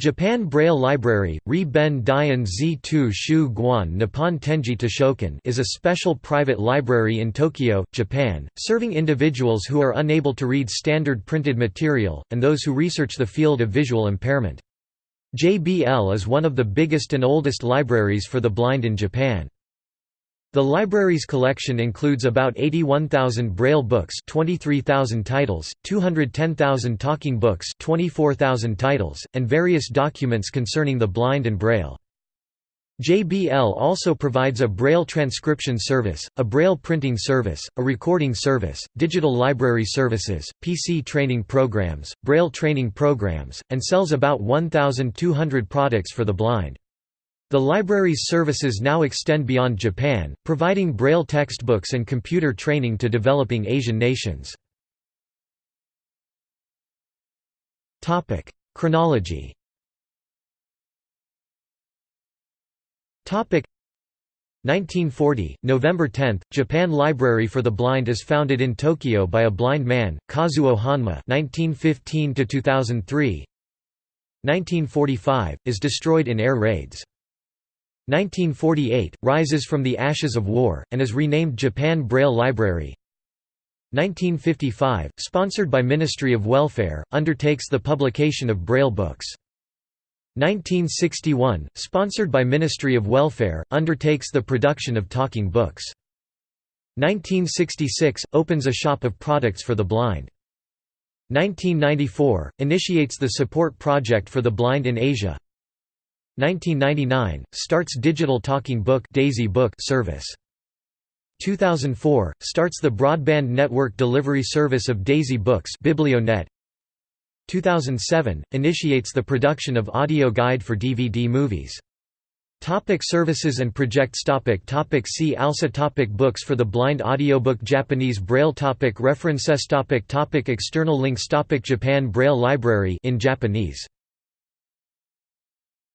Japan Braille Library, Ri Ben Dian Z2 Shu Guan Nippon Tenji Toshokan is a special private library in Tokyo, Japan, serving individuals who are unable to read standard printed material, and those who research the field of visual impairment. JBL is one of the biggest and oldest libraries for the blind in Japan. The library's collection includes about 81,000 Braille books 23,000 titles, 210,000 talking books 24,000 titles, and various documents concerning the blind and Braille. JBL also provides a Braille transcription service, a Braille printing service, a recording service, digital library services, PC training programs, Braille training programs, and sells about 1,200 products for the blind. The library's services now extend beyond Japan, providing Braille textbooks and computer training to developing Asian nations. Chronology Topic 1940, November 10, Japan Library for the Blind is founded in Tokyo by a blind man, Kazuo Honma 1915 2003. 1945, is destroyed in air raids. 1948, rises from the ashes of war, and is renamed Japan Braille Library 1955, sponsored by Ministry of Welfare, undertakes the publication of Braille books. 1961, sponsored by Ministry of Welfare, undertakes the production of talking books. 1966, opens a shop of products for the blind. 1994, initiates the support project for the blind in Asia 1999 starts digital talking book Daisy Book service. 2004 starts the broadband network delivery service of Daisy Books Biblionet. 2007 initiates the production of audio guide for DVD movies. Topic services and projects topic topic See also topic Books for the blind audiobook Japanese Braille topic References topic topic External links topic Japan Braille Library in Japanese